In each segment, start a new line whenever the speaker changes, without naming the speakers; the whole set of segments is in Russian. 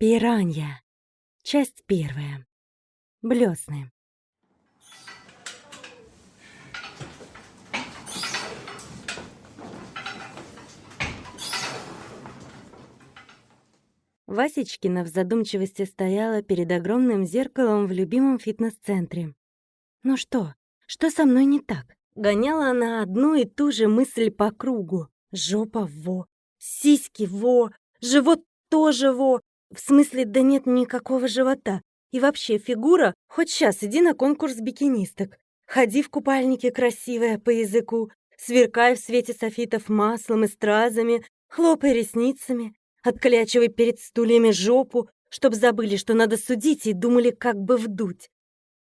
Пиранья. Часть первая. Блесны. Васечкина в задумчивости стояла перед огромным зеркалом в любимом фитнес-центре. «Ну что? Что со мной не так?» Гоняла она одну и ту же мысль по кругу. Жопа во, сиськи во, живот тоже во, в смысле, да нет никакого живота. И вообще, фигура, хоть сейчас иди на конкурс бикинисток. Ходи в купальнике красивая по языку, сверкай в свете софитов маслом и стразами, хлопай ресницами, отклячивай перед стульями жопу, чтоб забыли, что надо судить, и думали, как бы вдуть.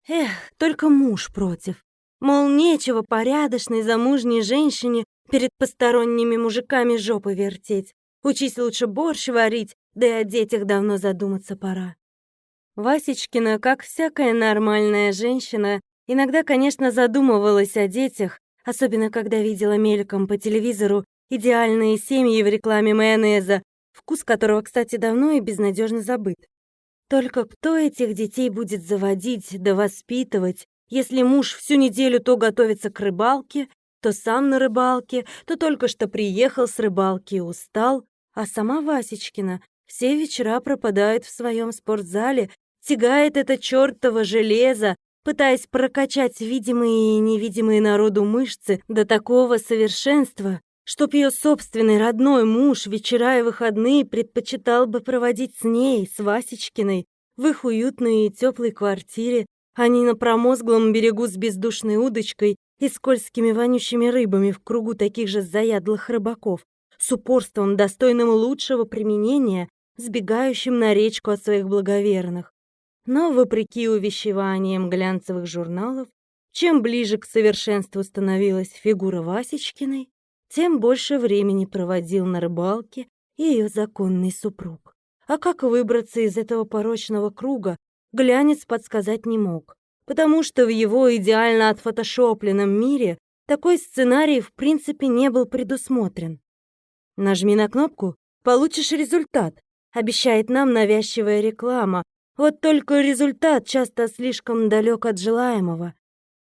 Эх, только муж против. Мол, нечего порядочной замужней женщине перед посторонними мужиками жопы вертеть. Учись лучше борщ варить, да и о детях давно задуматься пора. Васечкина, как всякая нормальная женщина, иногда, конечно, задумывалась о детях, особенно когда видела мельком по телевизору идеальные семьи в рекламе майонеза, вкус которого, кстати, давно и безнадежно забыт. Только кто этих детей будет заводить да воспитывать, если муж всю неделю то готовится к рыбалке, то сам на рыбалке, то только что приехал с рыбалки и устал, а сама Васечкина все вечера пропадает в своем спортзале, тягает это чёртово железо, пытаясь прокачать видимые и невидимые народу мышцы до такого совершенства, чтоб ее собственный родной муж вечера и выходные предпочитал бы проводить с ней, с Васечкиной, в их уютной и теплой квартире, а не на промозглом берегу с бездушной удочкой и скользкими вонючими рыбами в кругу таких же заядлых рыбаков, с упорством, достойным лучшего применения, сбегающим на речку от своих благоверных. Но, вопреки увещеваниям глянцевых журналов, чем ближе к совершенству становилась фигура Васечкиной, тем больше времени проводил на рыбалке ее законный супруг. А как выбраться из этого порочного круга, глянец подсказать не мог, потому что в его идеально отфотошопленном мире такой сценарий в принципе не был предусмотрен. Нажми на кнопку, получишь результат, обещает нам навязчивая реклама. Вот только результат часто слишком далек от желаемого.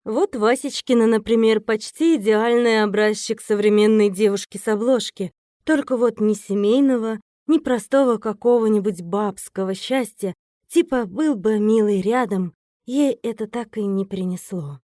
Вот Васечкина, например, почти идеальный образчик современной девушки с обложки. Только вот ни семейного, ни простого какого-нибудь бабского счастья, типа был бы милый рядом, ей это так и не принесло.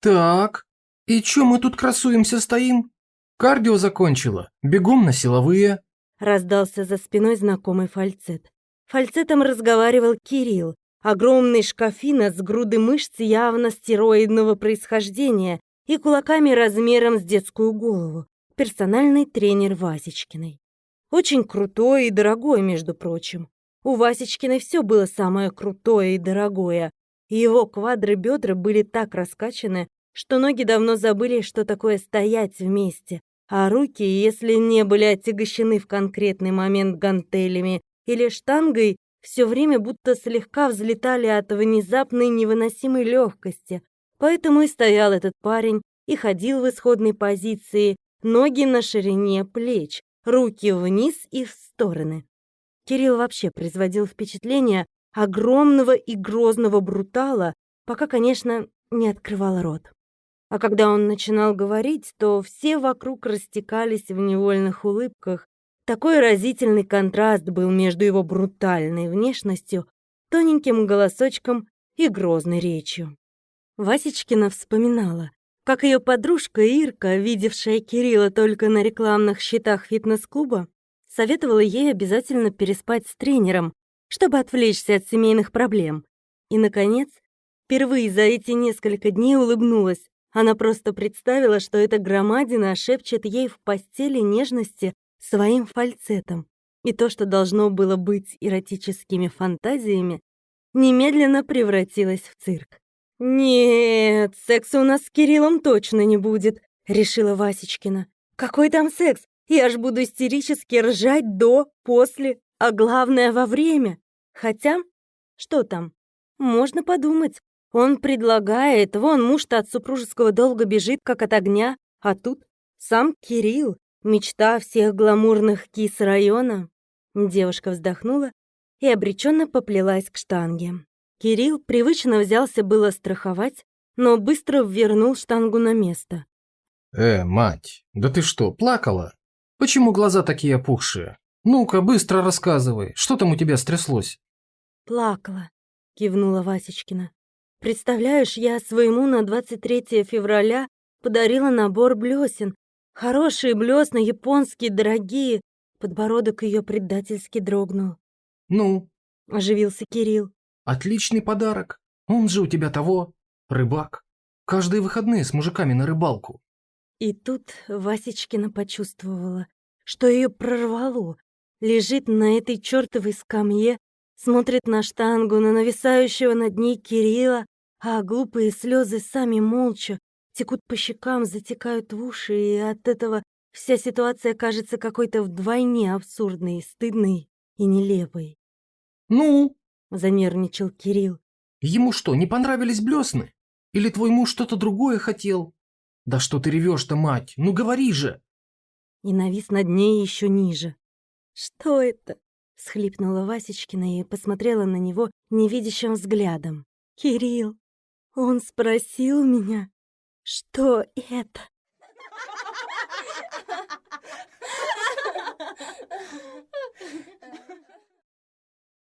«Так, и чё мы тут красуемся стоим? Кардио закончила, бегом на силовые».
Раздался за спиной знакомый фальцет. Фальцетом разговаривал Кирилл, огромный шкафина с груды мышц явно стероидного происхождения и кулаками размером с детскую голову, персональный тренер Васечкиной. Очень крутой и дорогой, между прочим. У Васечкиной все было самое крутое и дорогое, его квадры бедра были так раскачаны, что ноги давно забыли, что такое стоять вместе, а руки, если не были отягощены в конкретный момент гантелями или штангой, все время будто слегка взлетали от внезапной невыносимой легкости. Поэтому и стоял этот парень и ходил в исходной позиции, ноги на ширине плеч, руки вниз и в стороны. Кирилл вообще производил впечатление огромного и грозного брутала, пока, конечно, не открывал рот. А когда он начинал говорить, то все вокруг растекались в невольных улыбках. Такой разительный контраст был между его брутальной внешностью, тоненьким голосочком и грозной речью. Васечкина вспоминала, как ее подружка Ирка, видевшая Кирилла только на рекламных счетах фитнес-клуба, советовала ей обязательно переспать с тренером, чтобы отвлечься от семейных проблем. И, наконец, впервые за эти несколько дней улыбнулась, она просто представила, что эта громадина шепчет ей в постели нежности своим фальцетом. И то, что должно было быть эротическими фантазиями, немедленно превратилось в цирк. «Нет, секса у нас с Кириллом точно не будет», — решила Васечкина. «Какой там секс? Я ж буду истерически ржать до, после, а главное во время. Хотя, что там? Можно подумать. Он предлагает, вон муж-то от супружеского долга бежит, как от огня, а тут сам Кирилл, мечта всех гламурных кис района. Девушка вздохнула и обреченно поплелась к штанге. Кирилл привычно взялся было страховать, но быстро вернул штангу на место.
«Э, мать, да ты что, плакала? Почему глаза такие опухшие? Ну-ка, быстро рассказывай, что там у тебя стряслось?»
«Плакала», — кивнула Васечкина. «Представляешь, я своему на 23 февраля подарила набор блесен. Хорошие блесна, японские, дорогие». Подбородок ее предательски дрогнул.
«Ну?»
— оживился Кирилл.
«Отличный подарок. Он же у тебя того, рыбак. Каждые выходные с мужиками на рыбалку.
И тут Васечкина почувствовала, что ее прорвало. Лежит на этой чертовой скамье, смотрит на штангу, на нависающего над ней Кирилла, а глупые слезы сами молча текут по щекам, затекают в уши, и от этого вся ситуация кажется какой-то вдвойне абсурдной, стыдной и нелепой.
«Ну?»
— занервничал Кирилл.
«Ему что, не понравились блесны? Или твой муж что-то другое хотел? Да что ты ревешь-то, мать? Ну говори же!»
И навис над ней еще ниже. «Что это?» — схлипнула Васечкина и посмотрела на него невидящим взглядом. «Кирилл, он спросил меня, что это?»